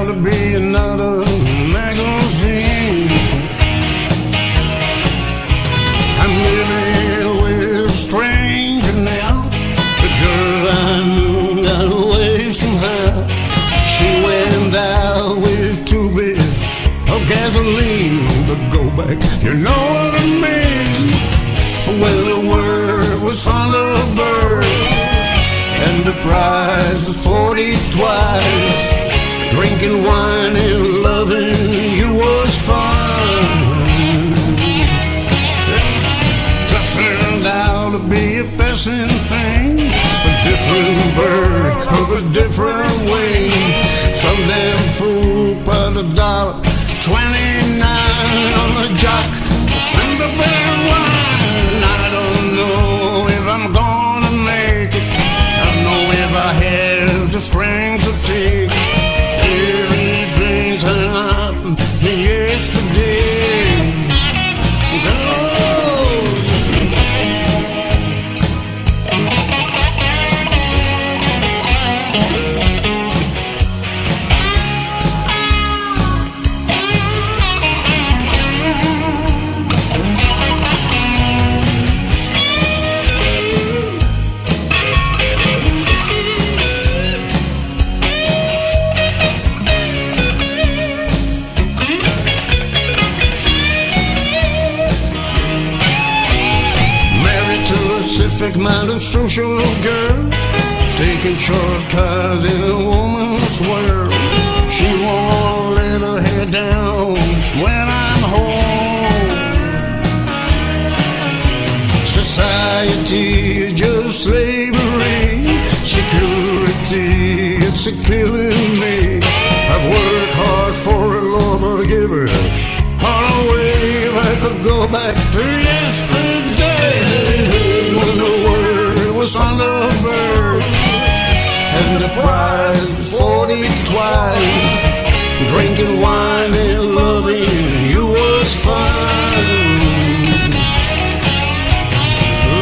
To be another magazine. I'm living with a stranger now, the girl I knew got away somehow. She went out with two bits of gasoline, but go back, you know what I mean. Well, the word was Thunderbird, and the prize was 40 twice. Drinking wine and loving you was fun. Just turned out to be a passing thing, a different bird of a different wing. Some damn fool put a dollar twenty-nine on the jock. Thunderbird wine. I don't know if I'm gonna make it. I don't know if I have the strength Pacific minded social girl, taking shortcuts in a woman's world. She won't let her head down when I'm home. Society is just slavery, security, it's a killing me. I've worked hard for a but give her all away if I could go back to yesterday and the prize forty twice. Drinking wine and loving you was fun.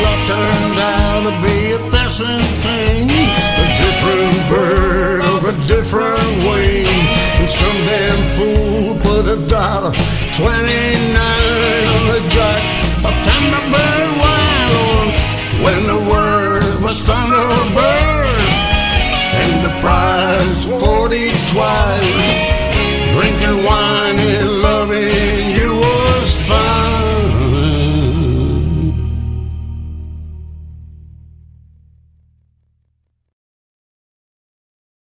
Love turned out to be a passing thing, a different bird of a different wing. And some damn fool put a dollar twenty-nine on the jack of Thunderbird wine when the word was Thunderbird